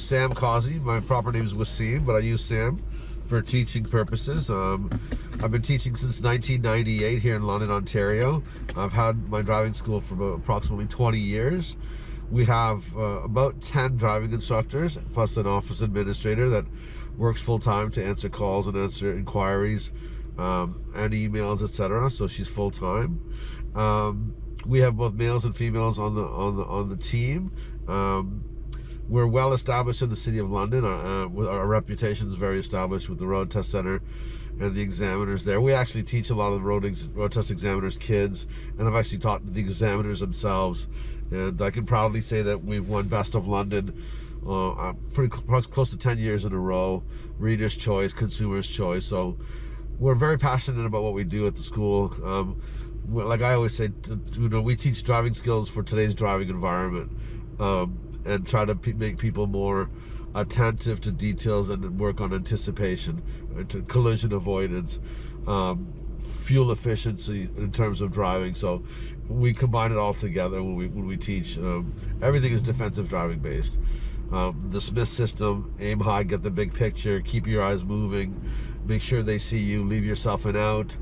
is Sam Causey. My proper name is Wasim, but I use Sam for teaching purposes. Um, I've been teaching since 1998 here in London, Ontario. I've had my driving school for approximately 20 years. We have uh, about 10 driving instructors, plus an office administrator that works full-time to answer calls and answer inquiries um, and emails, etc. So she's full-time. Um, we have both males and females on the on the on the team. Um, we're well established in the city of London. Uh, uh our reputation is very established with the road test center and the examiners there. We actually teach a lot of the road, road test examiners kids, and I've actually taught the examiners themselves. And I can proudly say that we've won Best of London uh, uh pretty cl close to 10 years in a row, Reader's Choice, Consumer's Choice. So we're very passionate about what we do at the school. Um, like I always say, you know, we teach driving skills for today's driving environment. Um, and try to make people more attentive to details and work on anticipation, uh, to collision avoidance, um, fuel efficiency in terms of driving. So we combine it all together when we when we teach. Um, everything is defensive driving based. Um, the Smith system, aim high, get the big picture, keep your eyes moving, make sure they see you, leave yourself an out.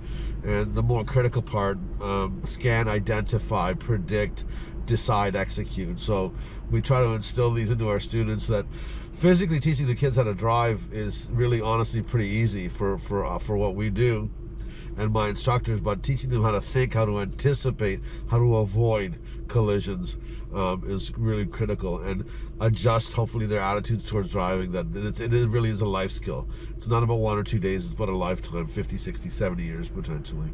And the more critical part, um, scan, identify, predict, decide, execute. So we try to instill these into our students that physically teaching the kids how to drive is really honestly pretty easy for, for, uh, for what we do and my instructors, but teaching them how to think, how to anticipate, how to avoid collisions um, is really critical and adjust hopefully their attitudes towards driving that it, it really is a life skill. It's not about one or two days, it's about a lifetime, 50, 60, 70 years potentially.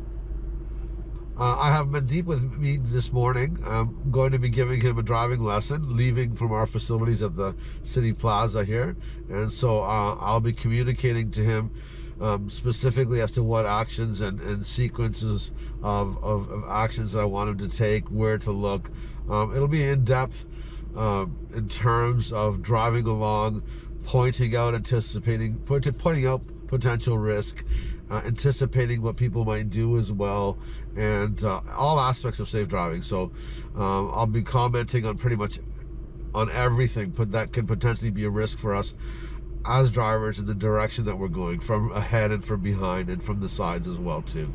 Uh, I have Mandeep with me this morning. I'm going to be giving him a driving lesson, leaving from our facilities at the City Plaza here. And so uh, I'll be communicating to him um, specifically as to what actions and, and sequences of, of, of, actions that I want him to take, where to look. Um, it'll be in-depth um, in terms of driving along, pointing out, anticipating, pointing out potential risk, uh, anticipating what people might do as well, and uh, all aspects of safe driving. So um, I'll be commenting on pretty much on everything but that can potentially be a risk for us as drivers in the direction that we're going from ahead and from behind and from the sides as well too.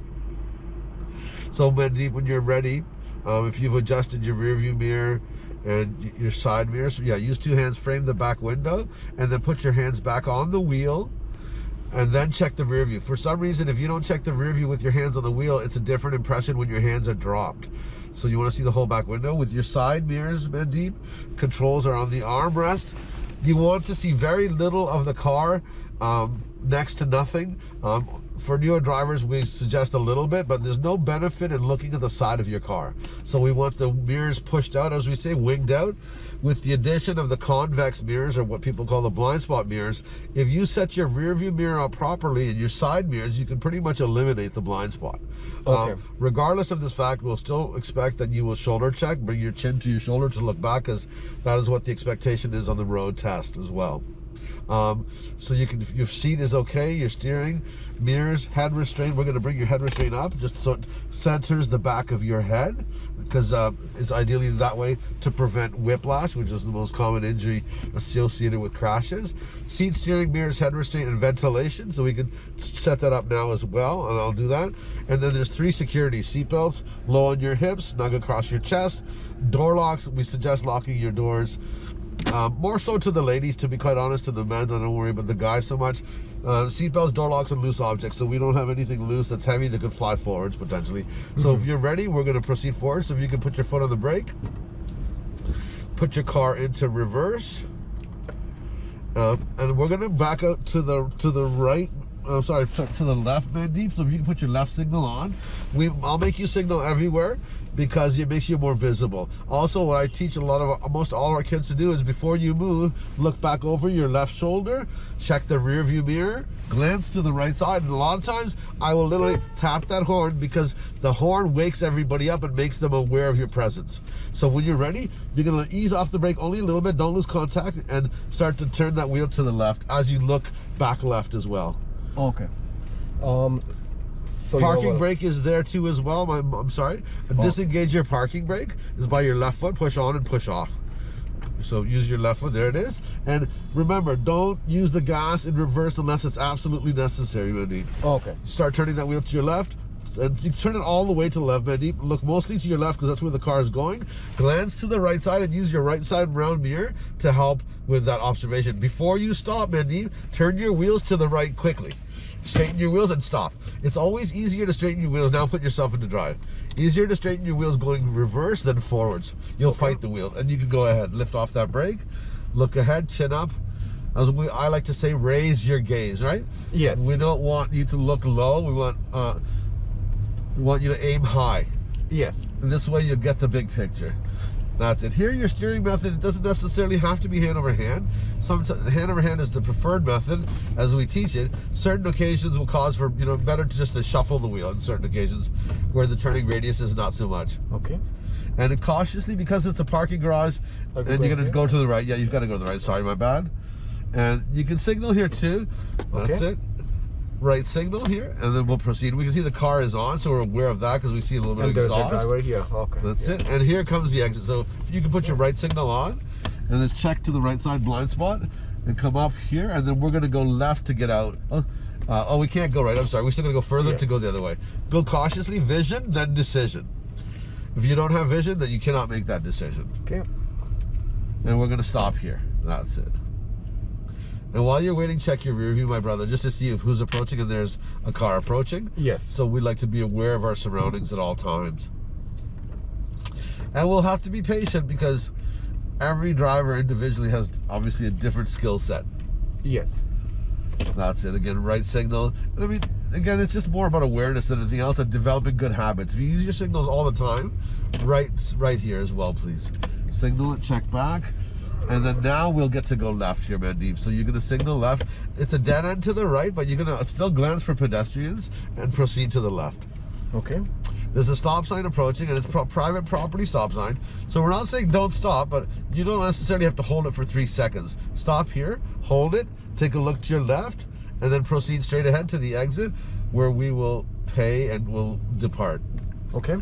So Mandeep, when you're ready, um, if you've adjusted your rear view mirror and your side mirrors, yeah, use two hands, frame the back window, and then put your hands back on the wheel and then check the rear view. For some reason, if you don't check the rear view with your hands on the wheel, it's a different impression when your hands are dropped. So you want to see the whole back window. With your side mirrors, Mandeep, controls are on the armrest. You want to see very little of the car, um, next to nothing. Um, for newer drivers, we suggest a little bit, but there's no benefit in looking at the side of your car. So we want the mirrors pushed out, as we say, winged out. With the addition of the convex mirrors, or what people call the blind spot mirrors, if you set your rear view mirror up properly and your side mirrors, you can pretty much eliminate the blind spot. Okay. Um, regardless of this fact, we'll still expect that you will shoulder check, bring your chin to your shoulder to look back, as that is what the expectation is on the road test as well. Um, so you can, your seat is okay, your steering, mirrors, head restraint. We're to bring your head restraint up just so it centers the back of your head because uh, it's ideally that way to prevent whiplash, which is the most common injury associated with crashes. Seat steering, mirrors, head restraint, and ventilation. So we can set that up now as well, and I'll do that. And then there's three security seatbelts, low on your hips, snug across your chest. Door locks, we suggest locking your doors um, more so to the ladies, to be quite honest, to the men, I don't worry about the guys so much. Uh, seatbelts, door locks, and loose objects, so we don't have anything loose that's heavy that could fly forwards, potentially. Mm -hmm. So if mm-hmm. you're ready, we're going to proceed forward. So if you can put your foot on the brake, put your car into reverse, uh, and we're going to back out to the to the right I'm sorry, to, to the left, Mandeep. So if you can put your left signal on, we I'll make you signal everywhere because it makes you more visible. Also, what I teach a lot of most all our kids to do is before you move, look back over your left shoulder, check the rear view mirror, glance to the right side, and a lot of times I will literally tap that horn because the horn wakes everybody up and makes them aware of your presence. So when you're ready, you're gonna ease off the brake only a little bit, don't lose contact, and start to turn that wheel to the left as you look back left as well. Okay. Um, so parking brake is there too as well. I'm, I'm sorry. Oh. Disengage your parking brake is by your left foot. Push on and push off. So use your left foot. There it is. And remember, don't use the gas in reverse unless it's absolutely necessary, Mandeep. Okay. Start turning that wheel to your left. And you turn it all the way to the left, Mandeep. Look mostly to your left because that's where the car is going. Glance to the right side and use your right side round mirror to help with that observation. Before you stop, Mandeep, turn your wheels to the right quickly. Straighten your wheels and stop. It's always easier to straighten your wheels. Now put yourself into drive. Easier to straighten your wheels going reverse than forwards. You'll fight the wheel. And you can go ahead, lift off that brake, look ahead, chin up. As we, I like to say, raise your gaze, right? Yes. We don't want you to look low. We want uh, we want you to aim high. Yes. And this way you'll get the big picture. That's it. Here, your steering method, it doesn't necessarily have to be hand over hand. Sometimes hand over hand is the preferred method as we teach it. Certain occasions will cause for, you know, better to just to shuffle the wheel in certain occasions where the turning radius is not so much. Okay. And cautiously, because it's a parking garage, and you're going gonna go to the right. Yeah, you've got to go to the right. Sorry, my bad. And you can signal here too. That's Okay. it. Right signal here, and then we'll proceed. We can see the car is on, so we're aware of that because we see a little bit And of there's a exhaust. driver here. Okay. That's yeah. it. And here comes the exit. So you can put your right signal on, and then check to the right side blind spot, and come up here, and then we're gonna go left to get out. Oh, uh, oh we can't go right. I'm sorry. We're still gonna go further to go the other way. Go cautiously. Vision, then decision. If you don't have vision, then you cannot make that decision. Okay. And we're gonna stop here. That's it. And while you're waiting, check your rear view, my brother, just to see if who's approaching and there's a car approaching. Yes. So we'd like to be aware of our surroundings at all times. And we'll have to be patient because every driver individually has obviously a different skill set. Yes. That's it. Again, right signal. And I mean, again, it's just more about awareness than anything else and developing good habits. If you use your signals all the time, right, right here as well, please. Signal it, check back. And then now we'll get to go left here, Mandeep. So you're gonna signal left. It's a dead end to the right, but you're gonna still glance for pedestrians and proceed to the left. Okay. There's a stop sign approaching, and it's pro private property stop sign. So we're not saying don't stop, but you don't necessarily have to hold it for three seconds. Stop here, hold it, take a look to your left, and then proceed straight ahead to the exit, where we will pay and we'll depart. Okay.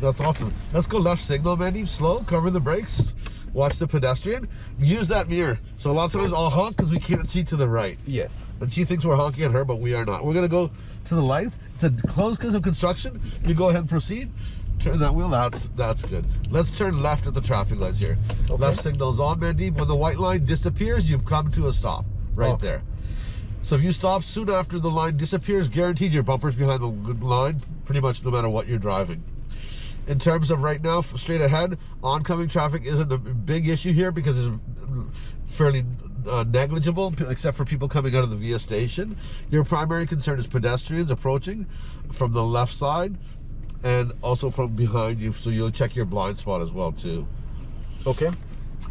That's awesome. Let's go left signal, Mandy. Slow, cover the brakes, watch the pedestrian. Use that mirror. So a lot of times I'll honk because we can't see to the right. Yes. And she thinks we're honking at her, but we are not. We're gonna go to the lights. It's a closed because of construction. You go ahead and proceed. Turn that wheel. That's that's good. Let's turn left at the traffic lights here. Okay. Left signal's on, Mandeep. When the white line disappears, you've come to a stop right Okay. there. So if you stop soon after the line disappears, guaranteed your bumper's behind the line, pretty much no matter what you're driving. In terms of right now, straight ahead, oncoming traffic isn't a big issue here because it's fairly uh, negligible, except for people coming out of the Via station. Your primary concern is pedestrians approaching from the left side and also from behind you, so you'll check your blind spot as well too. Okay.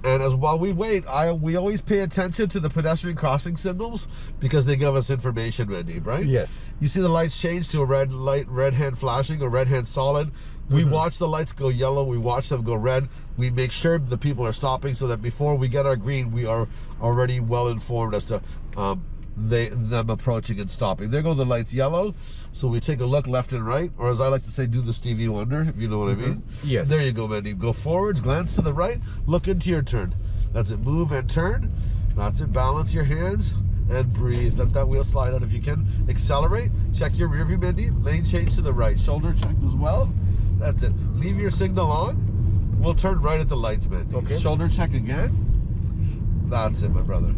And as while we wait, I we always pay attention to the pedestrian crossing signals because they give us information, Wendy, right? Yes. You see the lights change to a red light, red hand flashing, or red hand solid. We Mhm. watch the lights go yellow. We watch them go red. We make sure the people are stopping so that before we get our green, we are already well informed as to um, they them approaching and stopping. There go the lights yellow. So we take a look left and right, or as I like to say, do the Stevie Wonder, if you know what I mean. Yes. There you go, Mandy. Go forwards, glance to the right, look into your turn. That's it. Move and turn. That's it. Balance your hands and breathe. Let that wheel slide out if you can. Accelerate. Check your rear view, Mindy. Lane change to the right. Shoulder check as well. That's it. Leave your signal on. We'll turn right at the lights, man. Okay. Shoulder check again. That's it, my brother.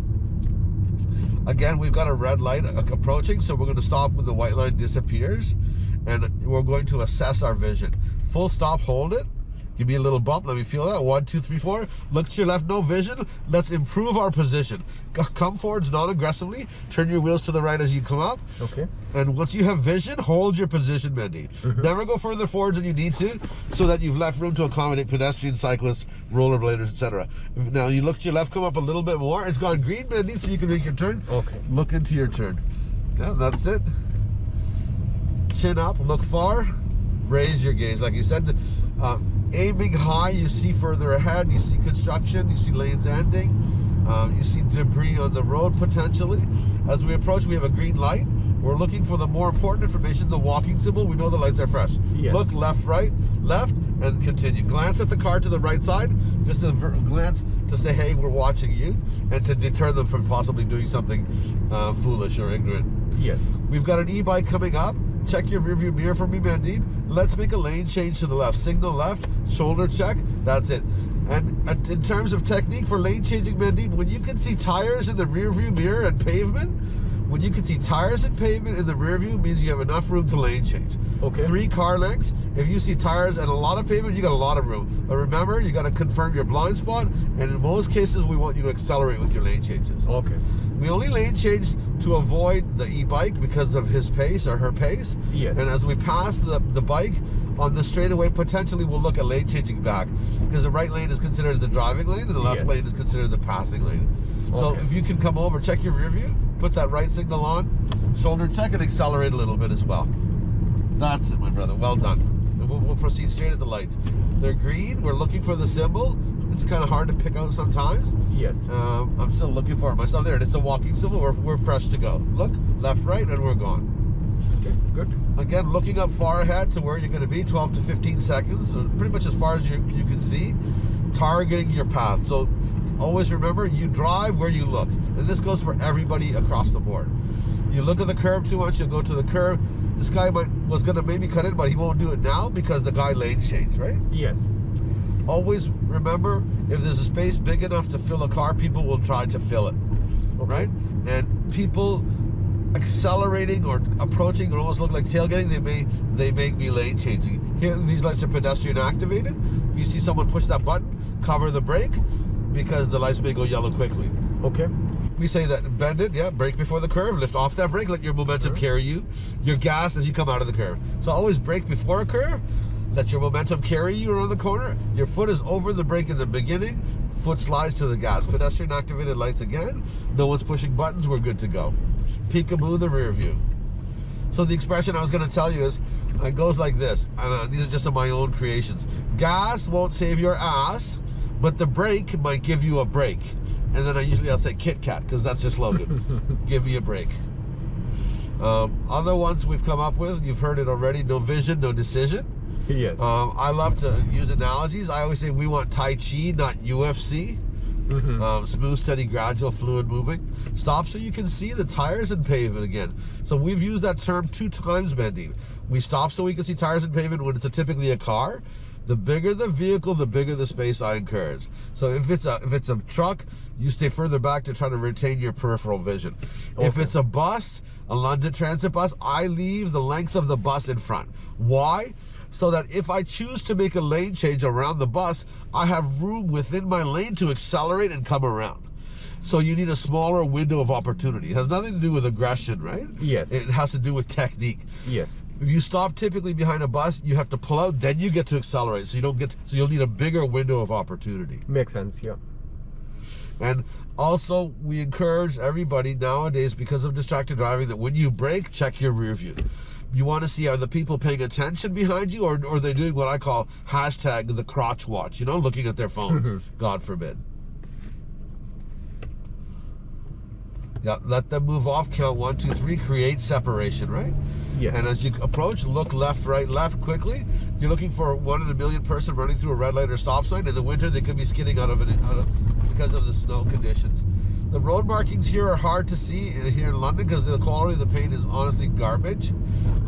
Again, we've got a red light approaching, so we're going to stop when the white line disappears, and we're going to assess our vision. Full stop, hold it. Give me a little bump. Let me feel that. One, two, three, four. Look to your left. No vision. Let's improve our position. Come forwards non-aggressively. Turn your wheels to the right as you come up. Okay. And once you have vision, hold your position, Mindy. Mhm. Never go further forwards than you need to, so that you've left room to accommodate pedestrians, cyclists, rollerbladers, etc. Now you look to your left, come up a little bit more. It's gone green, Mindy, so you can make your turn. Okay. Look into your turn. Yeah, that's it. Chin up, look far, raise your gaze. Like you said, uh, aiming high, you see further ahead, you see construction, you see lanes ending, um, you see debris on the road potentially. As we approach, we have a green light. We're looking for the more important information, the walking symbol. We know the lights are fresh. Yes. Look left, right, left, and continue. Glance at the car to the right side. Just a glance to say, hey, we're watching you, and to deter them from possibly doing something uh, foolish or ignorant. Yes. We've got an e-bike coming up. Check your rearview mirror for me, Mandeep. Let's make a lane change to the left. Signal left, shoulder check. That's it. And in terms of technique for lane changing, Mandeep, when you can see tires in the rearview mirror and pavement, when you can see tires and pavement in the rear view means you have enough room to lane change. Okay. Three car lengths. If you see tires and a lot of pavement, you got a lot of room. But remember, you got to confirm your blind spot. And in most cases, we want you to accelerate with your lane changes. Okay. We only lane change to avoid the e-bike because of his pace or her pace. Yes. And as we pass the, the bike on the straightaway, potentially we'll look at lane changing back because the right lane is considered the driving lane and the left Yes. lane is considered the passing lane. So Okay. if you can come over, check your rear view, put that right signal on, shoulder check and accelerate a little bit as well. That's it, my brother. Well done. We'll, we'll proceed straight at the lights. They're green. We're looking for the symbol. It's kind of hard to pick out sometimes. Yes. Um, I'm still looking for it myself. There it is, the walking symbol. We're, we're fresh to go. Look, left, right, and we're gone. Okay. Good. Again, looking up far ahead to where you're going to be, 12 to 15 seconds, so pretty much as far as you, you can see, targeting your path. So always remember, you drive where you look. And this goes for everybody across the board. You look at the curb too much, you'll go to the curb. This guy might, was going to maybe cut in, but he won't do it now because the guy lane changed, right? Yes. always remember if there's a space big enough to fill a car, people will try to fill it, right? And people accelerating or approaching or almost look like tailgating, they may they make me lane changing. Here, these lights are pedestrian activated. If you see someone push that button, cover the brake because the lights may go yellow quickly. Okay. We say that bend it, yeah, brake before the curve, lift off that brake, let your momentum Sure. carry you. Your gas as you come out of the curve. So always brake before a curve, let your momentum carry you around the corner. Your foot is over the brake in the beginning, foot slides to the gas. Pedestrian activated lights again. No one's pushing buttons, we're good to go. Peekaboo the rear view. So the expression I was going to tell you is, it goes like this, and uh, these are just my own creations. Gas won't save your ass, but the brake might give you a break. And then I usually I'll say Kit Kat because that's just Logan. give me a break. Um, other ones we've come up with, you've heard it already. No vision, no decision. Yes. Um, I love to use analogies. I always say we want Tai Chi, not UFC. Mhm. Um, smooth, steady, gradual, fluid moving. Stop so you can see the tires and pavement again. So we've used that term two times, Bendy. We stop so we can see tires and pavement when it's a, typically a car. The bigger the vehicle, the bigger the space I encourage. So if it's a if it's a truck, you stay further back to try to retain your peripheral vision. If it's a bus, a London Transit bus, I leave the length of the bus in front. Why? So that if I choose to make a lane change around the bus, I have room within my lane to accelerate and come around. So you need a smaller window of opportunity. It has nothing to do with aggression, right? Yes. It has to do with technique. Yes. If you stop typically behind a bus, you have to pull out, then you get to accelerate. So you don't get so you'll need a bigger window of opportunity. Makes sense. Yeah. And also, we encourage everybody nowadays, because of distracted driving, that when you brake, check your rear view. You want to see are the people paying attention behind you, or, or are they doing what I call hashtag the crotch watch? You know, looking at their phones. Mhm. God forbid. Yeah, let them move off. Count one, two, three. Create separation, right? Yes. And as you approach, look left, right, left quickly. You're looking for one in a million person running through a red light or stop sign. In the winter, they could be skidding out of it because of the snow conditions. The road markings here are hard to see here in London because the quality of the paint is honestly garbage.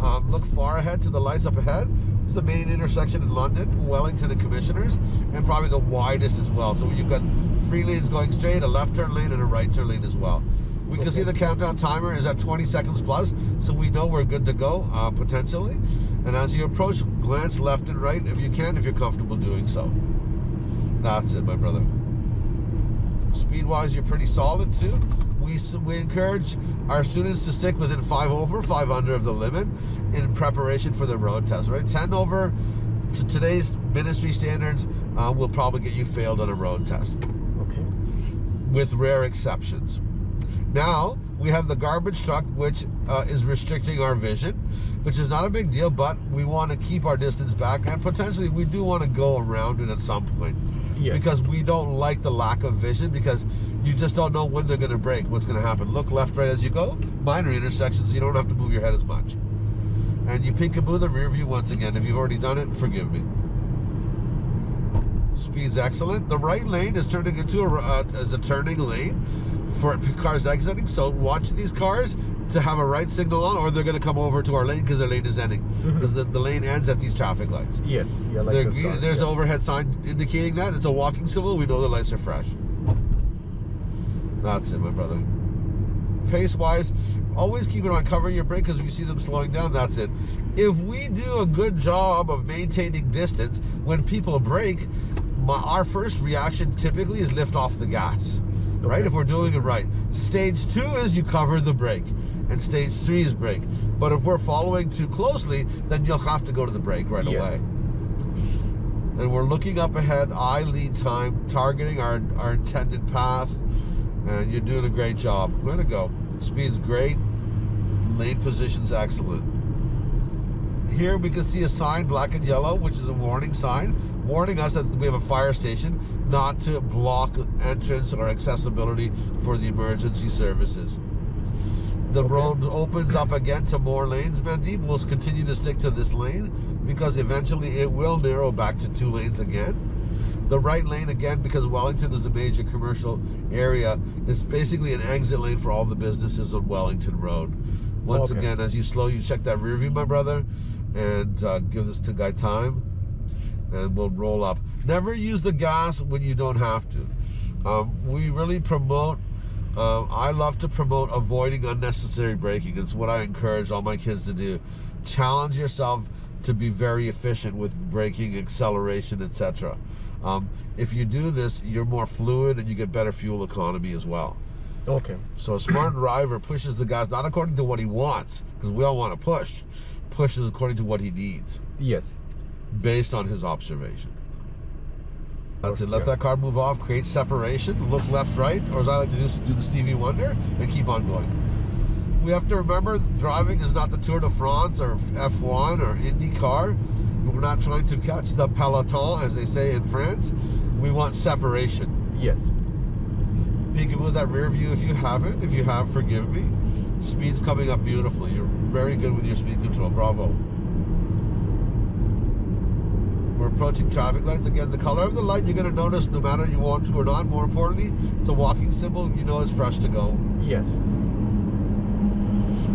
Um, look far ahead to the lights up ahead. It's the main intersection in London, Wellington and Commissioners, and probably the widest as well. So you've got three lanes going straight, a left turn lane, and a right turn lane as well. We can see the countdown timer is at 20 seconds plus, so we know we're good to go uh, potentially. And as you approach, glance left and right if you can, if you're comfortable doing so. That's it, my brother. Speed-wise, you're pretty solid too. We we encourage our students to stick within five over, five under of the limit in preparation for the road test. Right, ten over to today's ministry standards uh, will probably get you failed on a road test Okay. with rare exceptions. Now we have the garbage truck, which uh, is restricting our vision, which is not a big deal, but we want to keep our distance back, and potentially we do want to go around it at some point. Yes. Because we don't like the lack of vision, because you just don't know when they're going to break, what's going to happen. Look left, right as you go. Minor intersections, so you don't have to move your head as much. And you peekaboo the rear view once again. If you've already done it, forgive me. Speed's excellent. The right lane is turning into a, uh, as a turning lane for cars exiting. So watch these cars to have a right signal on, or they're going to come over to our lane because their lane is ending. Mm-hmm. Because the, the lane ends at these traffic lights. Yes. Yeah, like They're this green- car. there's yeah. an overhead sign indicating that it's a walking symbol. We know the lights are fresh. That's it, my brother. Pace wise, always keep it on covering your brake because if you see them slowing down, that's it. If we do a good job of maintaining distance when people brake, my, our first reaction typically is lift off the gas, right? If we're doing it right. Stage two is you cover the brake, and stage three is brake. But if we're following too closely, then you'll have to go to the brake right Yes. away and we're looking up ahead, eye lead time, targeting our, our intended path, and you're doing a great job. Way to go. Speed's great, lane position's excellent. Here we can see a sign, black and yellow, which is a warning sign, warning us that we have a fire station, not to block entrance or accessibility for the emergency services. The Okay. road opens up again to more lanes, Mandeep. We'll continue to stick to this lane because eventually it will narrow back to two lanes again. The right lane, again, because Wellington is a major commercial area, is basically an exit lane for all the businesses on Wellington Road. Once Okay. again, as you slow, you check that rear view, my brother, and uh, give this to guy time, and we'll roll up. Never use the gas when you don't have to. Um, we really promote um, I love to promote avoiding unnecessary braking. It's what I encourage all my kids to do. Challenge yourself to be very efficient with braking, acceleration, etc. Um, if you do this, you're more fluid and you get better fuel economy as well. Okay. So a smart driver pushes the gas not according to what he wants, because we all want to push, pushes according to what he needs, Yes. Based on his observation. That's it. Let that car move off, create separation, look left, right, or as I like to do, do the Stevie Wonder, and keep on going. We have to remember driving is not the Tour de France or F1 or IndyCar. We're not trying to catch the peloton, as they say in France. We want separation. Yes. Peekaboo that rear view if you haven't. If you have, forgive me. Speed's coming up beautifully. You're very good with your speed control. Bravo. We're approaching traffic lights. Again, the color of the light you're going to notice no matter you want to or not. More importantly, it's a walking symbol. You know it's fresh to go. Yes.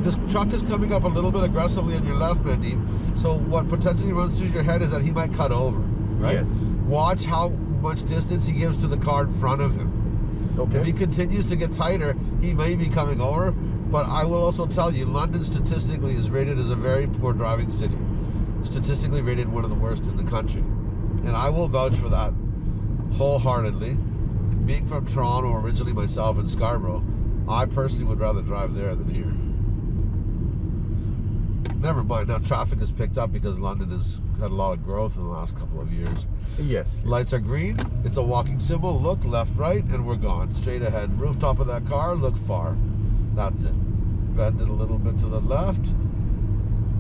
This truck is coming up a little bit aggressively on your left, Mandeep. So what potentially runs through your head is that he might cut over, right? Yes. Watch how much distance he gives to the car in front of him. Okay. If he continues to get tighter, he may be coming over. But I will also tell you, London statistically is rated as a very poor driving city. Statistically rated one of the worst in the country. And I will vouch for that wholeheartedly. Being from Toronto originally myself in Scarborough, I personally would rather drive there than here. Never mind, now traffic has picked up because London has had a lot of growth in the last couple of years. Yes. Lights are green. It's a walking symbol. Look left, right, and we're gone. Straight ahead. Rooftop of that car. Look far. That's it. Bend it a little bit to the left.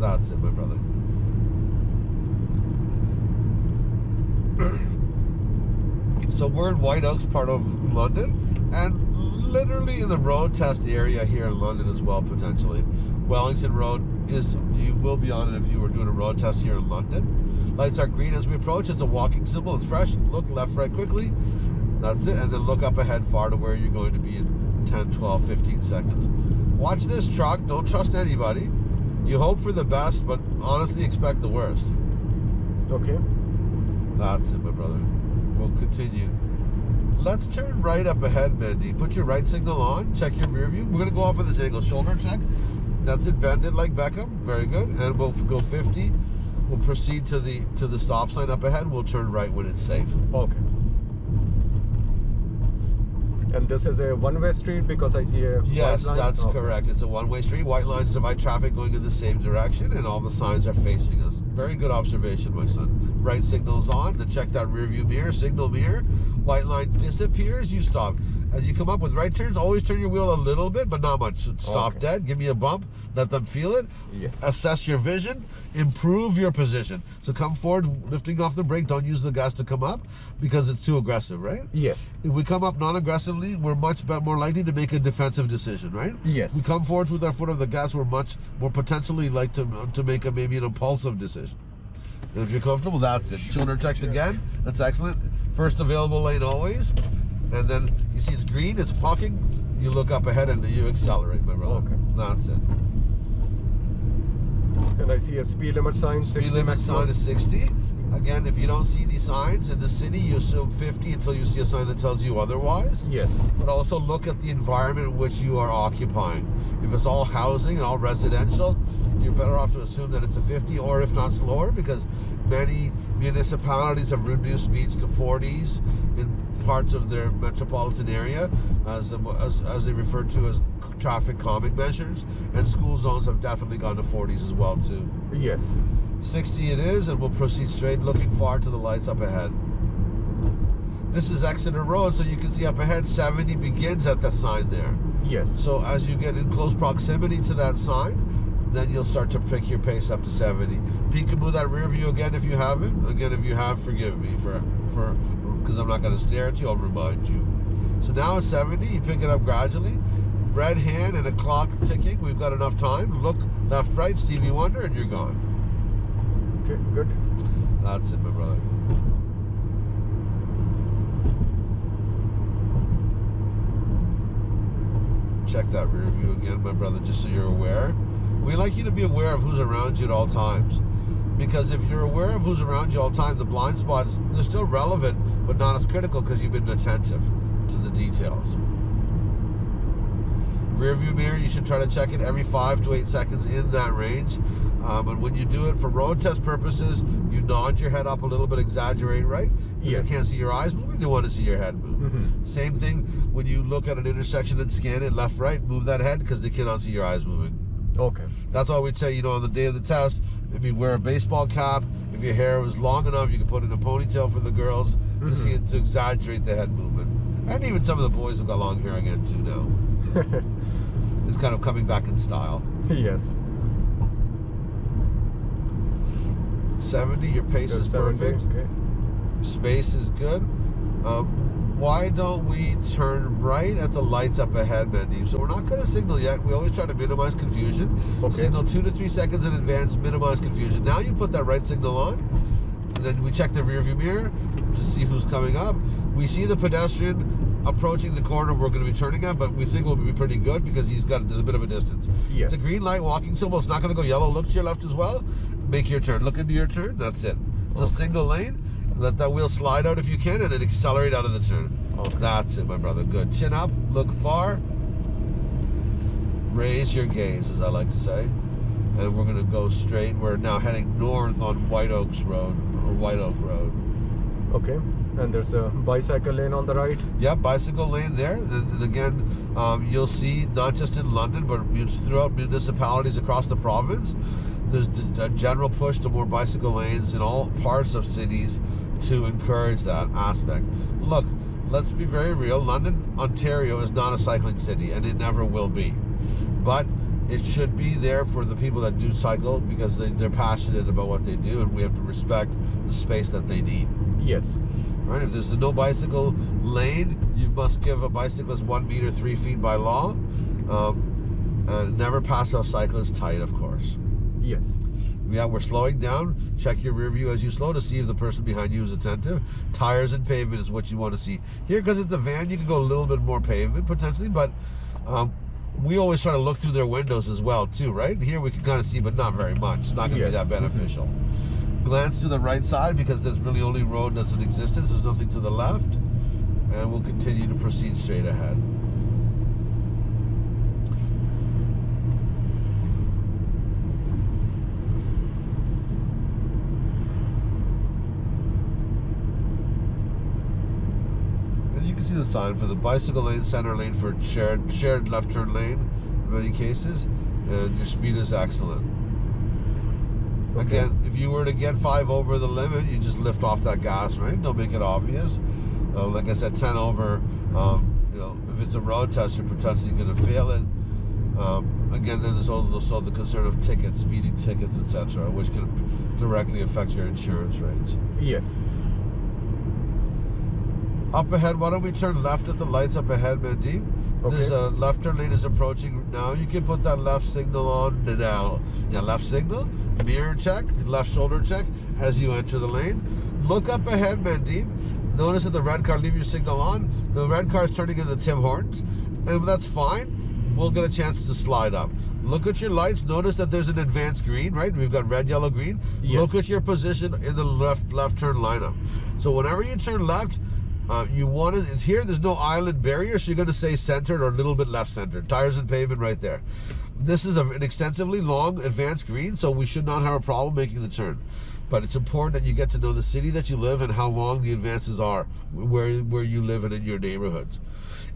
That's it, my brother. so we're in White Oaks, part of London, and literally in the road test area here in London as well, potentially. Wellington Road is, you will be on it if you were doing a road test here in London. Lights are green as we approach. It's a walking symbol. It's fresh. Look left, right quickly. That's it. And then look up ahead far to where you're going to be in 10, 12, 15 seconds. Watch this truck. Don't trust anybody. You hope for the best, but honestly expect the worst. Okay. That's it, my brother. We'll continue. Let's turn right up ahead, Mandy. Put your right signal on. Check your rear view. We're going to go off of this angle. Shoulder check. That's it. Bend it like Beckham. Very good. And we'll go 50. We'll proceed to the to the stop sign up ahead. We'll turn right when it's safe. Okay. And this is a one-way street because I see a white Yes, that's Okay. correct. It's a one-way street. White lines divide traffic going in the same direction, and all the signs are facing us. Very good observation, my son. Right signal's on. Then check that rear view mirror, signal mirror. White line disappears. You stop. As you come up with right turns, always turn your wheel a little bit, but not much. Stop Okay. dead. Give me a bump. Let them feel it. Yes. Assess your vision. Improve your position. So come forward, lifting off the brake. Don't use the gas to come up because it's too aggressive, right? Yes. If we come up non-aggressively, we're much more likely to make a defensive decision, right? Yes. We come forward with our foot on the gas, we're much more potentially like to to make a maybe an impulsive decision. And if you're comfortable, that's it. 200 checked again. That's excellent. First available lane always. And then you see it's green, it's parking. You look up ahead and you accelerate, my brother. Okay. That's it. And I see a speed limit sign, Speed 60 limit maximum. sign is 60. Again, if you don't see these signs in the city, you assume 50 until you see a sign that tells you otherwise. Yes. But also look at the environment in which you are occupying. If it's all housing and all residential, you're better off to assume that it's a 50 or if not slower because many municipalities have reduced speeds to 40s in parts of their metropolitan area as, as, as they refer to as traffic calming measures and school zones have definitely gone to 40s as well too. Yes. 60 it is, and we'll proceed straight, looking far to the lights up ahead. This is Exeter Road, so you can see up ahead 70 begins at the sign there. Yes. So as you get in close proximity to that sign, then you'll start to pick your pace up to 70. Peekaboo that rear view again if you haven't. Again, if you have, forgive me for for because I'm not going to stare at you. I'll remind you. So now it's 70. You pick it up gradually. Red hand and a clock ticking. We've got enough time. Look left, right, Stevie Wonder, and you're gone. Okay, good. That's it, my brother. Check that rear view again, my brother, just so you're aware. We like you to be aware of who's around you at all times. Because if you're aware of who's around you all the time, the blind spots, they're still relevant, but not as critical because you've been attentive to the details. Rear view mirror, you should try to check it every five to eight seconds in that range. Um, and when you do it for road test purposes, you nod your head up a little bit, exaggerate, right? Yes. they can't see your eyes moving, they want to see your head move. Mhm. Same thing when you look at an intersection and scan it left, right, move that head because they cannot see your eyes moving. Okay. That's why we'd say, you know, on the day of the test, maybe wear a baseball cap. If your hair was long enough, you could put in a ponytail for the girls to Mhm. see it to exaggerate the head movement. And even some of the boys have got long hair again too now. It's kind of coming back in style. yes. 70, your pace is 70, perfect. Okay. Space is good. Um, why don't we turn right at the lights up ahead, Mandeep? So we're not going to signal yet. We always try to minimize confusion. Okay. Signal two to three seconds in advance, minimize confusion. Now you put that right signal on. Then we check the rear view mirror to see who's coming up. We see the pedestrian approaching the corner we're going to be turning at, but we think we'll be pretty good because he's got there's a bit of a distance. Yes. It's a green light walking symbol. It's not going to go yellow. Look to your left as well. Make your turn. Look into your turn. That's it. It's a single lane. Let that wheel slide out if you can, and then accelerate out of the turn. Okay. That's it, my brother. Good. Chin up. Look far. Raise your gaze, as I like to say. And we're going to go straight. We're now heading north on White Oaks Road, or White Oak Road. Okay. And there's a bicycle lane on the right. Yeah, bicycle lane there. And, again, um, you'll see not just in London, but throughout municipalities across the province, there's a general push to more bicycle lanes in all parts of cities to encourage that aspect. Look, let's be very real. London, Ontario is not a cycling city, and it never will be. But it should be there for the people that do cycle because they, they're passionate about what they do, and we have to respect the space that they need. Yes. Right? If there's a no bicycle lane, you must give a bicyclist one meter, three feet by law. Um, and never pass a cyclist tight, of course. Yes. Yeah, we're slowing down. Check your rear view as you slow to see if the person behind you is attentive. Tires and pavement is what you want to see. Here, because it's a van, you can go a little bit more pavement potentially, but um, we always try to look through their windows as well, too, right? Here we can kind of see, but not very much. It's not going to Yes. be that mm-hmm. beneficial. Glance to the right side because there's really only road that's in existence. There's nothing to the left. And we'll continue to proceed straight ahead. And you can see the sign for the bicycle lane, center lane for shared shared left turn lane in many cases. And your speed is excellent. Okay. Again, if you were to get five over the limit, you just lift off that gas, right? Don't make it obvious. Uh, like I said, 10 over, um, you know, if it's a road test, you're potentially going to fail it. Um, again, then there's also the concern of tickets, speeding tickets, etc., which can directly affect your insurance rates. Yes. Up ahead, why don't we turn left at the lights up ahead, Mandeep? This Okay. uh, left turn lane is approaching now. You can put that left signal on now. Yeah, left signal, mirror check, left shoulder check as you enter the lane. Look up ahead, Mandeep. Notice that the red car, leave your signal on. The red car is turning into Tim Hortons, and that's fine. We'll get a chance to slide up. Look at your lights. Notice that there's an advanced green, right? We've got red, yellow, green. Yes. Look at your position in the left left turn lineup. So whenever you turn left, uh, you want to here. There's no island barrier, so you're going to stay centered or a little bit left centered. Tires and pavement right there. This is a, an extensively long advanced green, so we should not have a problem making the turn. But it's important that you get to know the city that you live and how long the advances are where where you live and in your neighborhoods.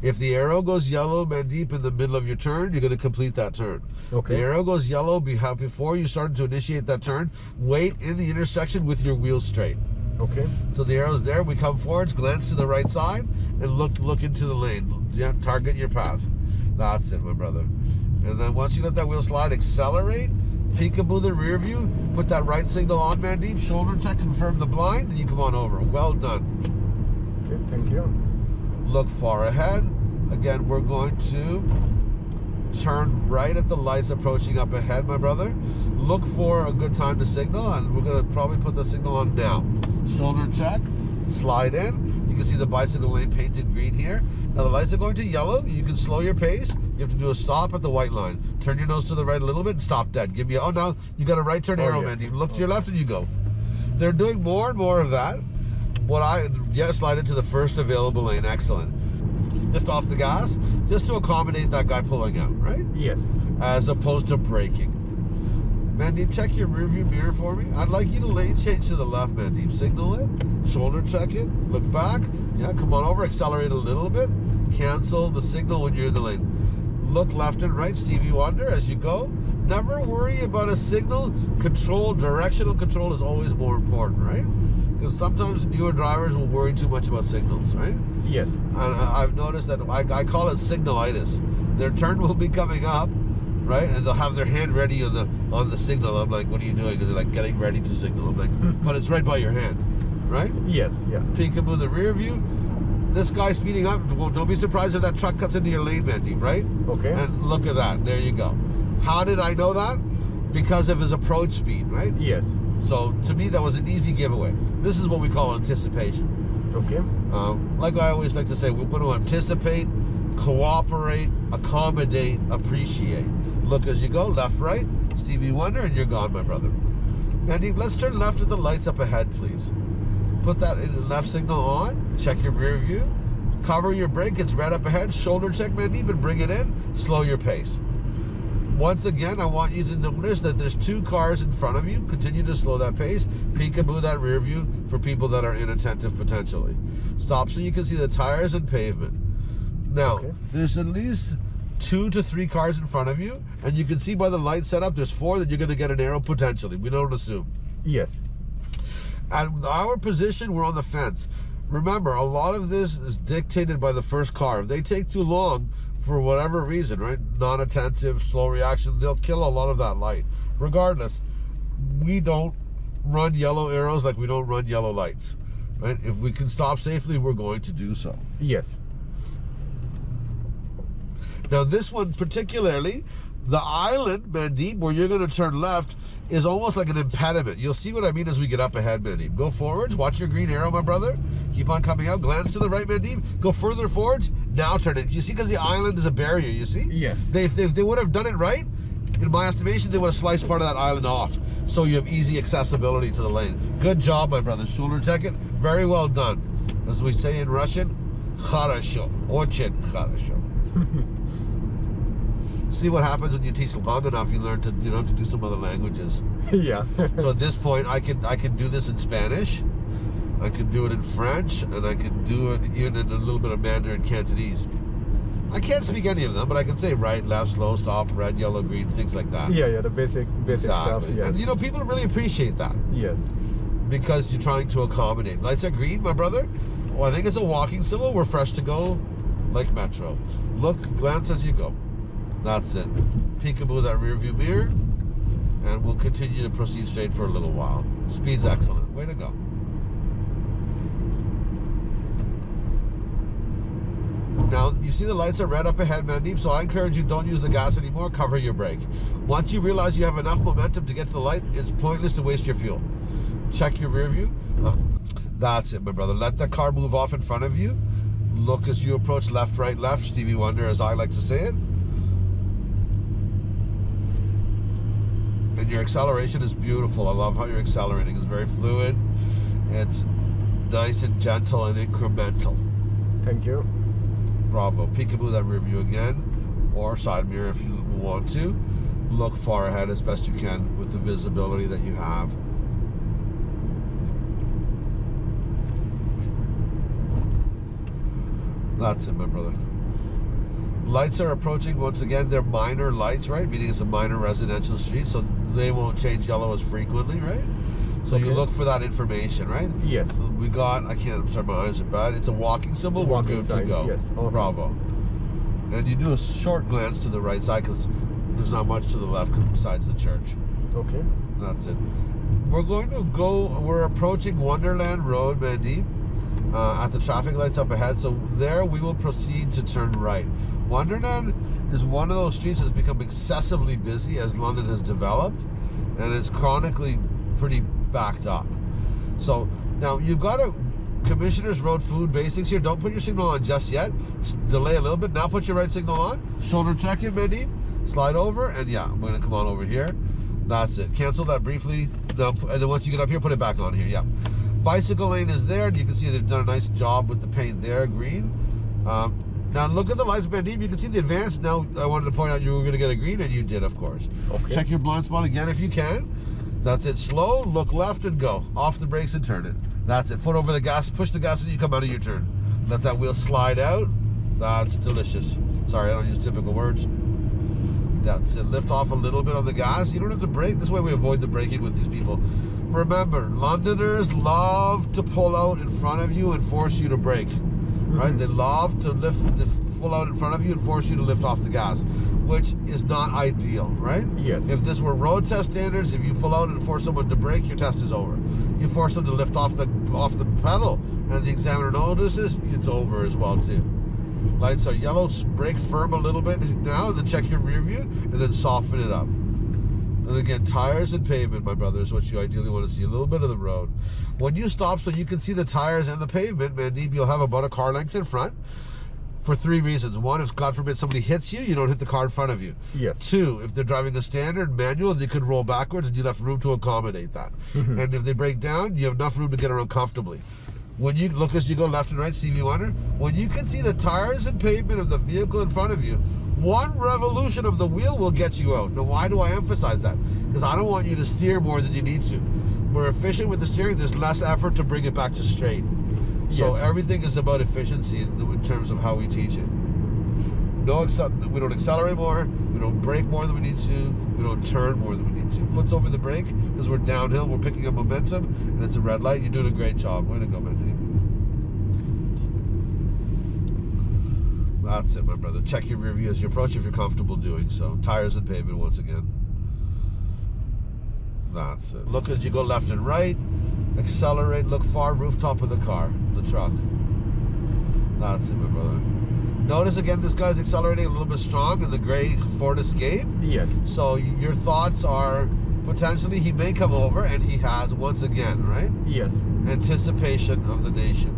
If the arrow goes yellow, Mandeep in the middle of your turn, you're going to complete that turn. Okay. The arrow goes yellow before you start to initiate that turn. Wait in the intersection with your wheels straight. Okay. So the arrow's there. We come forwards, glance to the right side, and look look into the lane. Yeah, target your path. That's it, my brother. And then once you let that wheel slide, accelerate, peekaboo the rear view, put that right signal on, Mandeep, shoulder check, confirm the blind, and you come on over. Well done. Okay. Thank you. Look far ahead. Again, we're going to turn right at the lights approaching up ahead, my brother. Look for a good time to signal, and we're going to probably put the signal on now. Shoulder check, slide in. You can see the bicycle lane painted green here. Now the lights are going to yellow. You can slow your pace. You have to do a stop at the white line. Turn your nose to the right a little bit and stop dead. Give me a, oh, now you got a right turn Oh, arrow, yeah. man. You look to your left and you go. They're doing more and more of that. What I, yeah, slide into the first available lane. Excellent. Lift off the gas just to accommodate that guy pulling out, right? Yes. As opposed to braking. Mandeep, check your rearview mirror for me. I'd like you to lane change to the left, Mandeep. Signal it, shoulder check it, look back. Yeah, come on over, accelerate a little bit. Cancel the signal when you're in the lane. Look left and right, Stevie Wonder, as you go. Never worry about a signal. Control, directional control is always more important, right? Because sometimes newer drivers will worry too much about signals, right? Yes. And I- I've noticed that I, I call it signalitis. Their turn will be coming up, right? And they'll have their hand ready on the on the signal. I'm like, what are you doing? And they're like getting ready to signal. I'm like, but it's right by your hand, right? Yes. Yeah. Peekaboo the rear view. This guy speeding up. Well, don't be surprised if that truck cuts into your lane, Mandeep, right? Okay. And look at that. There you go. How did I know that? Because of his approach speed, right? Yes. So to me, that was an easy giveaway. This is what we call anticipation. Okay. Um, like I always like to say, we want to anticipate, cooperate, accommodate, appreciate. Look as you go, left, right, Stevie Wonder, and you're gone, my brother. Andy, let's turn left at the lights up ahead, please. Put that in left signal on, check your rear view, cover your brake, it's red up ahead, shoulder check, Mandeep, and bring it in, slow your pace. Once again, I want you to notice that there's two cars in front of you. Continue to slow that pace. Peekaboo that rear view for people that are inattentive potentially. Stop so you can see the tires and pavement. Now, Okay. there's at least two to three cars in front of you, and you can see by the light setup, there's four that you're going to get an arrow potentially. We don't assume. Yes. At our position, we're on the fence. Remember, a lot of this is dictated by the first car. If they take too long, for whatever reason, right? Non-attentive, slow reaction, they'll kill a lot of that light. Regardless, we don't run yellow arrows like we don't run yellow lights, right? If we can stop safely, we're going to do so. Yes. Now, this one particularly, the island, Mandeep, where you're going to turn left, is almost like an impediment. You'll see what I mean as we get up ahead, Mandeep. Go forwards, watch your green arrow, my brother. Keep on coming out, glance to the right, Mandeep. Go further forwards, now turn it. You see, because the island is a barrier, you see? Yes. They, if, they, if they would have done it right, in my estimation, they would have sliced part of that island off. So you have easy accessibility to the lane. Good job, my brother. Shoulder check it. Very well done. As we say in Russian, хорошо. Очень хорошо. See what happens when you teach long enough, you learn to, you know, to do some other languages. yeah. So at this point, I can, I can do this in Spanish. I can do it in French, and I can do it even in a little bit of Mandarin Cantonese. I can't speak any of them, but I can say right, left, slow, stop, red, yellow, green, things like that. yeah. Yeah. The basic basic stuff. Exactly. Yes. And you know, people really appreciate that yes. because you're trying to accommodate. Lights are green, my brother. Oh, I think it's a walking symbol. We're fresh to go, like Metro. Look, glance as you go. That's it. Peekaboo that rear view mirror, and we'll continue to proceed straight for a little while. Speed's excellent. Way to go. Now, you see the lights are red up ahead, Mandeep, so I encourage you don't use the gas anymore, cover your brake. Once you realize you have enough momentum to get to the light, it's pointless to waste your fuel. Check your rear view. Uh, That's it, my brother. Let the car move off in front of you. Look as you approach left, right, left. Stevie Wonder, as I like to say it. And your acceleration is beautiful. I love how you're accelerating. It's very fluid. It's nice and gentle and incremental. Thank you. Bravo. Peekaboo that rear view again, or side mirror if you want to. Look far ahead as best you can with the visibility that you have. That's it, my brother. Lights are approaching once again. They're minor lights, right? Meaning it's a minor residential street, so they won't change yellow as frequently, right? So you look for that information, right? Yes. We got, I can't, I'm sorry, my eyes are bad. It's a walking symbol. Walking We're good sign, to go. yes. Okay. Bravo. And you do a short glance to the right side because there's not much to the left besides the church. Okay. That's it. We're going to go, we're approaching Wonderland Road, Mandy, uh, at the traffic lights up ahead. So there we will proceed to turn right. Wonderland is one of those streets that's become excessively busy as London has developed and it's chronically pretty backed up. So now you've got a Commissioner's Road food basics here. Don't put your signal on just yet. Delay a little bit. Now put your right signal on. Shoulder check in, Mandeep. Slide over, and yeah, I'm gonna come on over here. That's it. Cancel that briefly. Now, and then once you get up here, put it back on here. Yeah. Bicycle lane is there, and you can see they've done a nice job with the paint there, green. Um, now look at the lights, Mandeep. You can see the advance. Now I wanted to point out you were gonna get a green, and you did, of course. Okay. Check your blind spot again if you can. That's it. Slow, look left and go. Off the brakes and turn it. That's it. Foot over the gas. Push the gas as you come out of your turn. Let that wheel slide out. That's delicious. Sorry, I don't use typical words. That's it. Lift off a little bit on the gas. You don't have to brake. This way we avoid the braking with these people. Remember, Londoners love to pull out in front of you and force you to brake. Right? Mm-hmm. They love to lift, the pull out in front of you and force you to lift off the gas, which is not ideal, right? Yes. If this were road test standards, if you pull out and force someone to brake, your test is over. You force them to lift off the off the pedal, and the examiner notices, it's over as well too. Lights are yellow. Brake firm a little bit now, then check your rear view, and then soften it up. And again, tires and pavement, my brother, is what you ideally want to see. A little bit of the road. When you stop, so you can see the tires and the pavement, Mandeep, you'll have about a car length in front. For three reasons. One, if God forbid somebody hits you, you don't hit the car in front of you. Yes. Two, if they're driving a standard manual, they could roll backwards and you have room to accommodate that. Mm-hmm. And if they break down, you have enough room to get around comfortably. When you look as you go left and right, Stevie Wonder, when you can see the tires and pavement of the vehicle in front of you, one revolution of the wheel will get you out. Now, why do I emphasize that? Because I don't want you to steer more than you need to. We're efficient with the steering, there's less effort to bring it back to straight. So Yes. everything is about efficiency in, in terms of how we teach it. No, we don't accelerate more. We don't brake more than we need to. We don't turn more than we need to. Foot's over the brake because we're downhill. We're picking up momentum, and it's a red light. You're doing a great job. Way to go, Mindy. That's it, my brother. Check your rear view as you approach if you're comfortable doing so. Tires and pavement once again. That's it. Look as you go left and right. Accelerate. Look far. Rooftop of the car, the truck. That's it, my brother. Notice again, this guy's accelerating a little bit strong in the gray Ford Escape. Yes. So your thoughts are potentially he may come over, and he has once again, right? Yes. Anticipation of the nation.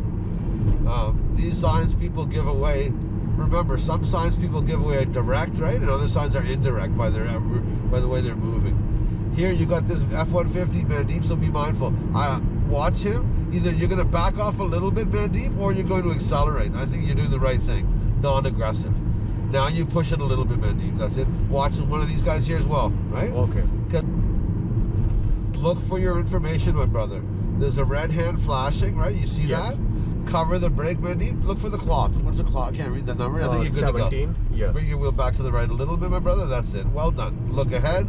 Um, these signs people give away. Remember, some signs people give away are direct, right, and other signs are indirect by their by the way they're moving. Here you got this F-150 man. Mandeep, so be mindful. I watch him. Either you're going to back off a little bit, Mandeep, or you're going to accelerate. I think you're doing the right thing, non-aggressive. Now you push it a little bit, Mandeep. That's it. Watch one of these guys here as well, right? Okay. Look for your information, my brother. There's a red hand flashing, right? You see Yes. that? Cover the brake, Mandeep. Look for the clock. What's the clock? I can't read that number. I think Uh, you're good to 17. go. Yes. Bring your wheel back to the right a little bit, my brother. That's it. Well done. Look ahead.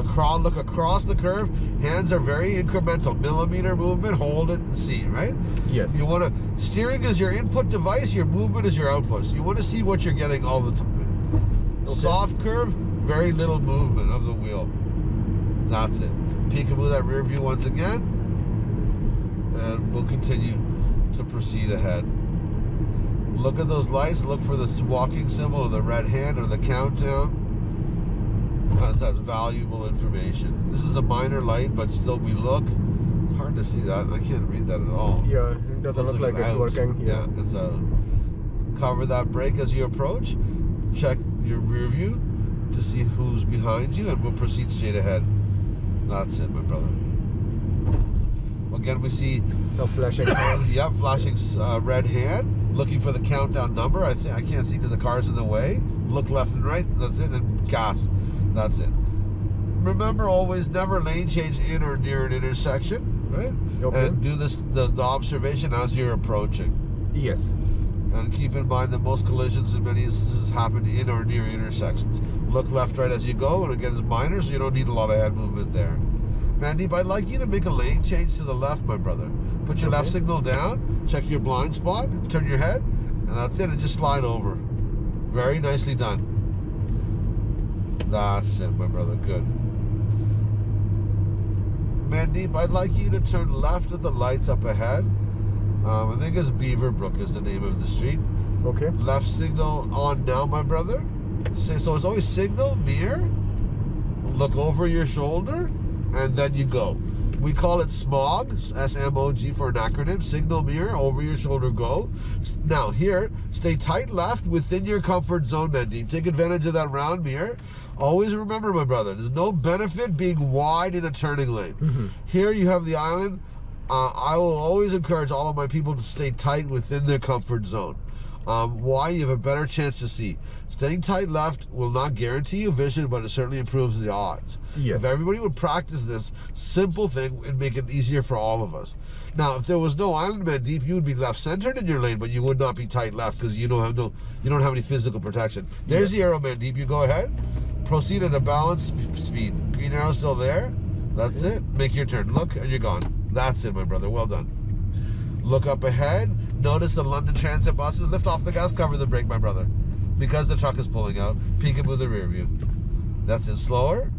Across, look across the curve. Hands are very incremental. Millimeter movement. Hold it and see, right? Yes. You want to steering is your input device. Your movement is your output. So you want to see what you're getting all the time. Okay. Soft curve, very little movement of the wheel. That's it. Peekaboo that rear view once again. And we'll continue to proceed ahead. Look at those lights. Look for the walking symbol or the red hand or the countdown. That's, that's valuable information. This is a minor light, but still we look. It's hard to see that. I can't read that at all. Yeah, it doesn't look like it's working. Yeah, it's a cover that brake as you approach. Check your rear view to see who's behind you, and we'll proceed straight ahead. That's it, my brother. Again, we see The flashing. Yep, flashing uh, red hand, looking for the countdown number. I think I can't see because the car's in the way. Look left and right. That's it, and gas. That's it. Remember, always never lane change in or near an intersection, right? Okay. And do this the, the observation as you're approaching. Yes. And keep in mind that most collisions in many instances happen in or near intersections. Look left, right as you go, and again, it's minor, so you don't need a lot of head movement there. Mandeep, I'd like you to make a lane change to the left, my brother. Put your left signal down, check your blind spot, turn your head, and that's it, and just slide over. Very nicely done. That's it, my brother. Good. Mandeep, I'd like you to turn left at the lights up ahead. Um, I think it's Beaverbrook is the name of the street. Okay. Left signal on now, my brother. Say- So it's always signal, mirror, look over your shoulder, and then you go. We call it SMOG, S-M-O-G for an acronym. Signal, mirror, over your shoulder, go. Now here, stay tight left within your comfort zone, Mandeep. Take advantage of that round mirror. Always remember, my brother, there's no benefit being wide in a turning lane. Mm-hmm. Here you have the island. Uh, I will always encourage all of my people to stay tight within their comfort zone. Um, why? You have a better chance to see. Staying tight left will not guarantee you vision, but it certainly improves the odds. Yes. If everybody would practice this simple thing, it'd make it easier for all of us. Now, if there was no island Mandeep, you would be left centered in your lane, but you would not be tight left because you don't have no, you don't have any physical protection. There's the arrow Mandeep. You go ahead, proceed at a balanced speed. Green arrow still there. That's it. Make your turn. Look, and you're gone. That's it, my brother. Well done. Look up ahead. Notice the London Transit buses. Lift off the gas, cover the brake, my brother. Because the truck is pulling out. Peekaboo the rear view. That's it. Slower.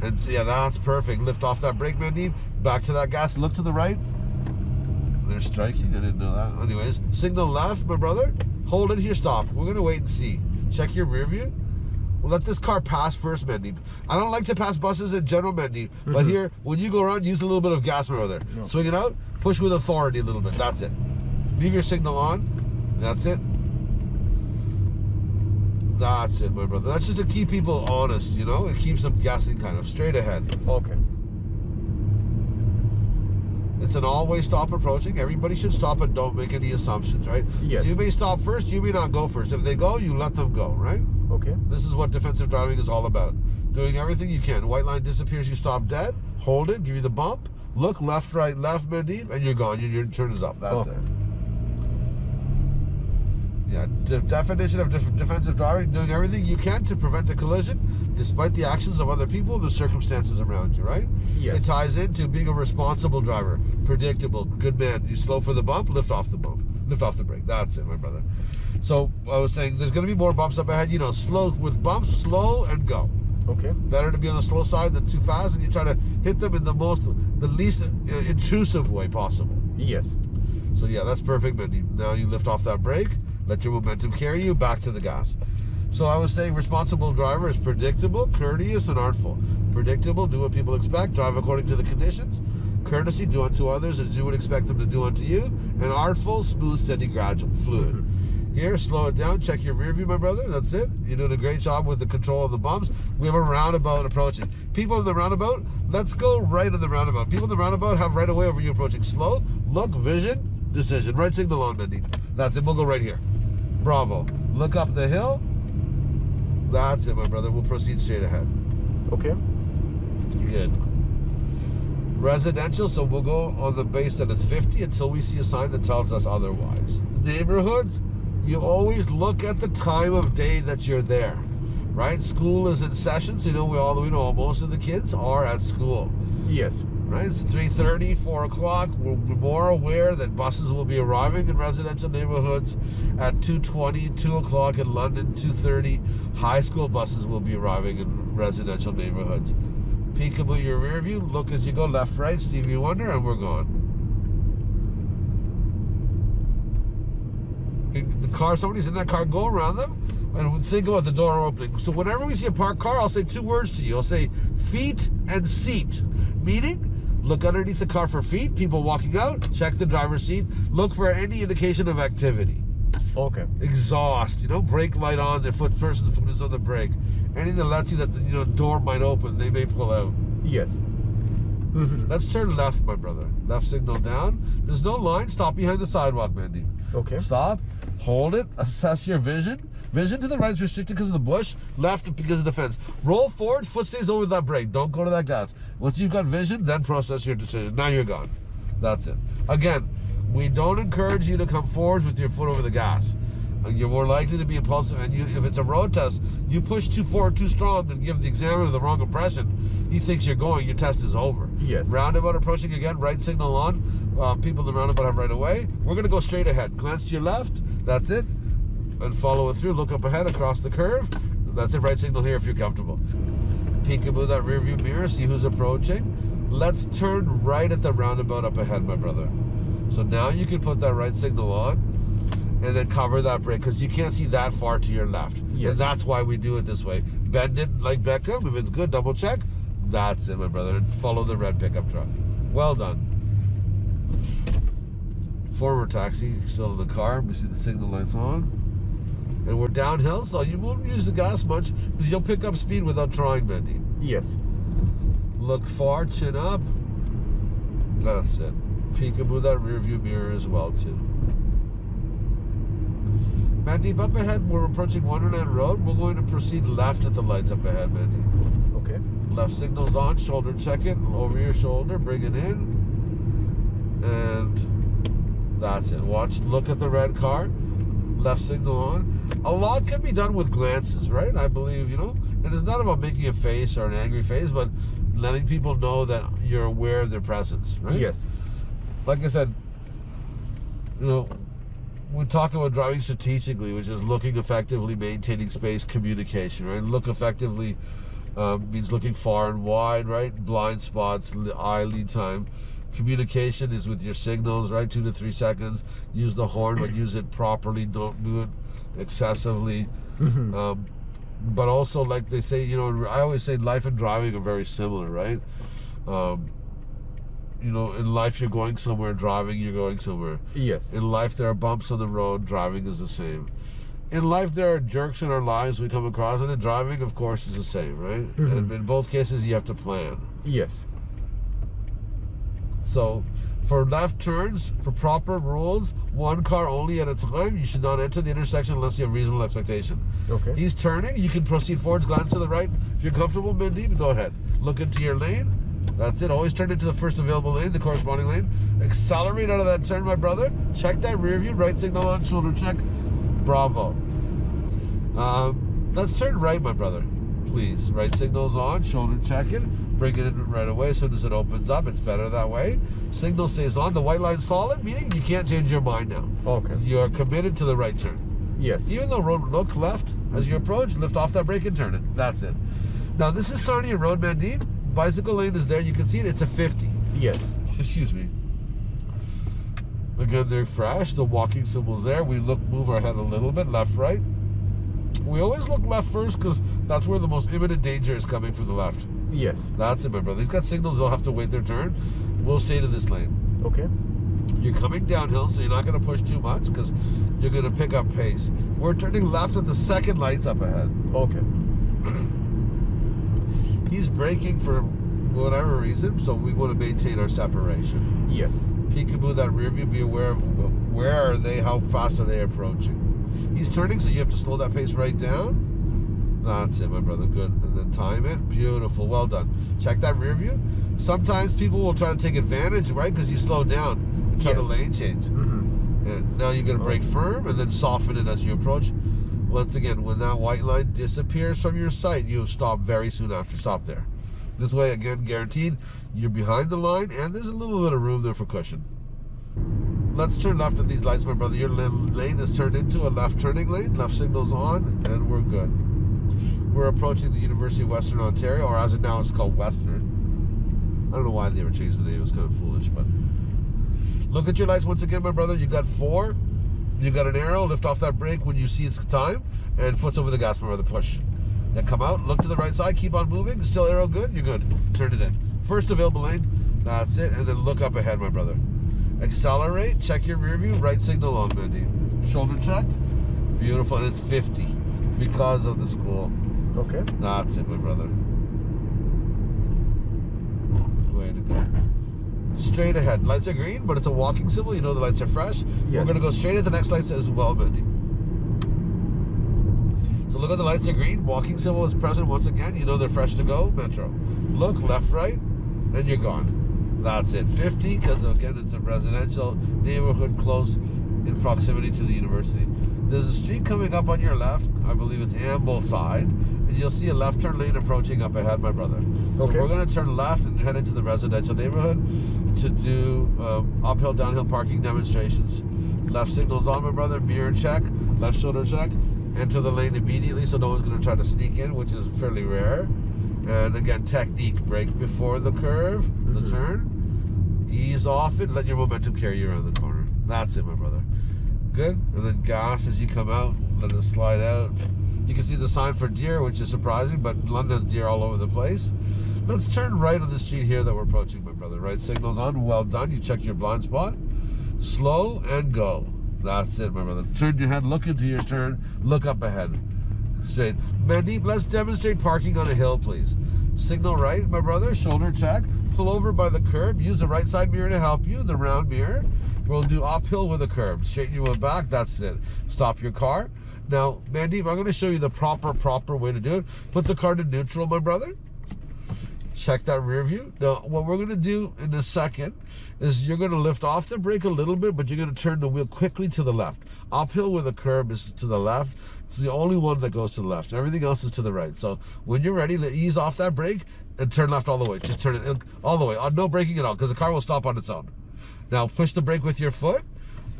And yeah, that's perfect. Lift off that brake, Mandeep. Back to that gas. Look to the right. They're striking. I didn't know that. Anyways, signal left, my brother. Hold it here. Stop. We're gonna wait and see. Check your rear view. We'll let this car pass first, Mandeep. I don't like to pass buses in general, Mandeep. But Mhm. here, when you go around, use a little bit of gas, my brother. No. Swing it out. Push with authority a little bit. That's it. Leave your signal on. That's it. That's it, my brother. That's just to keep people honest, you know? It keeps them guessing kind of straight ahead. Okay. It's an all-way stop approaching. Everybody should stop and don't make any assumptions, right? Yes. You may stop first, you may not go first. If they go, you let them go, right? Okay. This is what defensive driving is all about. Doing everything you can. White line disappears, you stop dead, hold it, give you the bump, look left, right, left, Mandeep, and you're gone. Your, your turn is up. That's Okay. it. Yeah, de- definition of def- defensive driving, doing everything you can to prevent a collision, despite the actions of other people, the circumstances around you, right? Yes. It ties into being a responsible driver, predictable, good man. You slow for the bump, lift off the bump, lift off the brake. That's it, my brother. So I was saying, there's going to be more bumps up ahead. You know, slow with bumps, slow and go. Okay. Better to be on the slow side than too fast, and you try to hit them in the most, the least uh, intrusive way possible. Yes. So yeah, that's perfect. But now you lift off that brake, let your momentum carry you back to the gas. So I was saying, responsible driver is predictable, courteous, and artful. Predictable, do what people expect, drive according to the conditions. Courtesy, do unto others as you would expect them to do unto you. And artful, smooth, steady, gradual, fluid. Here, slow it down. Check your rear view, my brother. That's it. You're doing a great job with the control of the bumps. We have a roundabout approaching. People in the roundabout, let's go right in the roundabout. People in the roundabout have right away over you approaching. Slow, look, vision, decision. Right signal on, Mindy. That's it. We'll go right here. Bravo. Look up the hill. That's it, my brother. We'll proceed straight ahead. Okay. Good. Residential, so we'll go on the base that it's 50 until we see a sign that tells us otherwise. Neighborhood, you always look at the time of day that you're there, right? School is in session, so you know we all we know most of the kids are at school, Yes. Right? It's 3:30, 4 o'clock. We're more aware that buses will be arriving in residential neighborhoods at 2:20, 2 o'clock in London, 2:30. High school buses will be arriving in residential neighborhoods. Peekaboo your rear view, look as you go left, right, Stevie Wonder, and we're gone. The car, somebody's in that car, go around them and think about the door opening. So whenever we see a parked car, I'll say two words to you. I'll say feet and seat. Meaning, Look underneath the car for feet, people walking out. Check the driver's seat. Look for any indication of activity. Okay. Exhaust, you know, brake light on, their foot person's foot is on the brake. Anything that lets you that you know door might open, they may pull out. Yes. Mhm. Let's turn left, my brother. Left signal down. There's no line. Stop behind the sidewalk, Mandy. Okay. Stop. Hold it. Assess your vision. Vision to the right is restricted because of the bush. Left because of the fence. Roll forward. Foot stays over that brake. Don't go to that gas. Once you've got vision, then process your decision. Now you're gone. That's it. Again, we don't encourage you to come forward with your foot over the gas. Uh, You're more likely to be impulsive, and you, if it's a road test, you push too forward, too strong, and give the examiner the wrong impression. He thinks you're going. Your test is over. Yes. Roundabout approaching again, right signal on. Uh, people in the roundabout have right away. We're going to go straight ahead. Glance to your left. That's it. And follow it through. Look up ahead across the curve. That's it. Right signal here if you're comfortable. Peekaboo that rear view mirror. See who's approaching. Let's turn right at the roundabout up ahead, my brother. So now you can put that right signal on and then cover that brake because you can't see that far to your left. Yes. And that's why we do it this way. Bend it like Beckham. If it's good, double check. That's it, my brother. Follow the red pickup truck. Well done. Forward taxi, still in the car. We see the signal lights on. And we're downhill, so you won't use the gas much because you'll pick up speed without trying, Bendy. Yes. Look far, chin up. That's it. Peekaboo that rear view mirror as well, too. Mandeep, up ahead, we're approaching Wonderland Road. We're going to proceed left at the lights up ahead, Mandeep. Okay. Left signal's on, shoulder check it, over your shoulder, bring it in. And that's it. Watch, look at the red car, left signal on. A lot can be done with glances, right? I believe, you know? And it's not about making a face or an angry face, but letting people know that you're aware of their presence, right? Yes. Like I said, you know, we talk about driving strategically, which is looking effectively, maintaining space, communication, right? Look effectively um, means looking far and wide, right? Blind spots, eye lead time. Communication is with your signals, right? Two to three seconds. Use the horn, but use it properly. Don't do it excessively. Mhm. Um, but also, like they say, you know, I always say life and driving are very similar, right? Um, you know, in life you're going somewhere, driving you're going somewhere. Yes. In life there are bumps on the road, driving is the same. In life there are jerks in our lives we come across, and in driving, of course, is the same, right? Mhm. And in both cases, you have to plan. Yes. So, for left turns, for proper rules, one car only at a time. You should not enter the intersection unless you have reasonable expectation. Okay. He's turning. You can proceed forwards, glance to the right. If you're comfortable, Mindy, go ahead. Look into your lane. That's it. Always turn into the first available lane, the corresponding lane. Accelerate out of that turn, my brother. Check that rear view. Right signal on, shoulder check. Bravo. Um, let's turn right, my brother. Please. Right signal's on, shoulder check it. Bring it in right away as soon as it opens up. It's better that way. Signal stays on. The white line's solid, meaning you can't change your mind now. Okay. You are committed to the right turn. Yes. Even though road look left as you approach, lift off that brake and turn it. That's it. Now this is Sarnia Road, Mandeep. Bicycle lane is there. You can see it. It's a 50. Yes. Excuse me. Again, they're fresh. The walking symbol's there. We look, move our head a little bit, left, right. We always look left first because that's where the most imminent danger is coming from the left. Yes. That's it, my brother. He's got signals. They'll have to wait their turn. We'll stay to this lane. Okay. You're coming downhill, so you're not going to push too much because you're going to pick up pace. We're turning left at the second lights up ahead. Okay. He's braking for whatever reason, so we want to maintain our separation. Yes. Peekaboo, that rear view, be aware of where are they, how fast are they approaching. He's turning, so you have to slow that pace right down. That's it, my brother. Good. And then time it. Beautiful. Well done. Check that rear view. Sometimes people will try to take advantage, right? Because you slow down and try to lane change. Mm-hmm. And now you're going to brake firm and then soften it as you approach. Once again, when that white line disappears from your sight, you stop very soon after. Stop there. This way, again, guaranteed, you're behind the line and there's a little bit of room there for cushion. Let's turn left at these lights, my brother. Your lane is turned into a left turning lane. Left signal's on, and we're good. We're approaching the University of Western Ontario, or as of now, it's called Western. I don't know why they ever changed the name. It was kind of foolish, but look at your lights once again, my brother. You got four. You got an arrow. Lift off that brake when you see it's time, and foot's over the gas, my brother. Push. Then come out. Look to the right side. Keep on moving. Still arrow good. You're good. Turn it in. First available lane. That's it. And then look up ahead, my brother. Accelerate, check your rear view, right signal on, Mandy. Shoulder check. Beautiful. And it's 50 because of the school. Okay. That's it, my brother. Way to go. Straight ahead. Lights are green, but it's a walking symbol. You know the lights are fresh. We're going to go straight at the next lights as well, Mandy. So look at the lights are green. Walking symbol is present once again. You know they're fresh to go. Metro. Look left, right, and you're gone. That's it. 50, because again, it's a residential neighborhood close in proximity to the university. There's a street coming up on your left. I believe it's Ambleside. And you'll see a left turn lane approaching up ahead, my brother. So Okay. we're going to turn left and head into the residential neighborhood to do um, uphill, downhill parking demonstrations. Left signals on, my brother. Mirror check. Left shoulder check. Enter the lane immediately so no one's going to try to sneak in, which is fairly rare. And again, technique. Brake before the curve, the Mhm. turn. Ease off it. Let your momentum carry you around the corner. That's it, my brother. Good. And then gas as you come out. Let it slide out. You can see the sign for deer, which is surprising, but London deer all over the place. Let's turn right on the street here that we're approaching, my brother. Right signal's on. Well done. You checked your blind spot. Slow and go. That's it, my brother. Turn your head, look into your turn, look up ahead. Straight. Mandeep, let's demonstrate parking on a hill, please. Signal right, my brother. Shoulder check. Pull over by the curb. Use the right side mirror to help you, the round mirror. We'll do uphill with a curb. Straighten your wheel back. That's it. Stop your car. Now, Mandeep, I'm going to show you the proper, proper way to do it. Put the car to neutral, my brother check that rear view. Now, what we're going to do in a second is you're going to lift off the brake a little bit, but you're going to turn the wheel quickly to the left. Uphill with a curb is to the left. It's the only one that goes to the left. Everything else is to the right. So when you're ready, ease off that brake and turn left all the way. Just turn it all the way. Uh, No braking at all because the car will stop on its own. Now push the brake with your foot.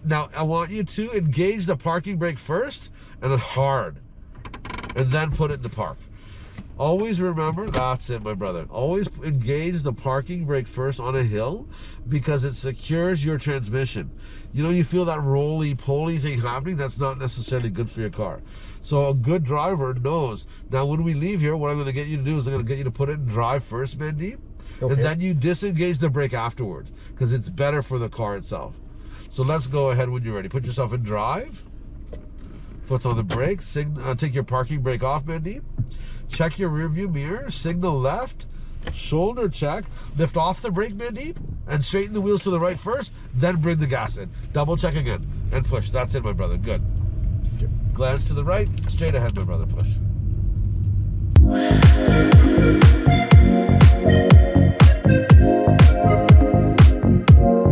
Now I want you to engage the parking brake first and then hard. And then put it into park. Always remember, that's it, my brother. Always engage the parking brake first on a hill because it secures your transmission. You know, you feel that roly poly thing happening, that's not necessarily good for your car. So, a good driver knows. Now, when we leave here, what I'm going to get you to do is I'm going to get you to put it in drive first, Mandeep, Okay. and then you disengage the brake afterwards because it's better for the car itself. So, let's go ahead when you're ready. Put yourself in drive. Foot's on the brake. Uh, take your parking brake off, Mandeep. Check your rear view mirror. Signal left. Shoulder check. Lift off the brake, Mandeep, and straighten the wheels to the right first. Then bring the gas in. Double check again and push. That's it, my brother. Good. Glance to the right. Straight ahead, my brother. Push.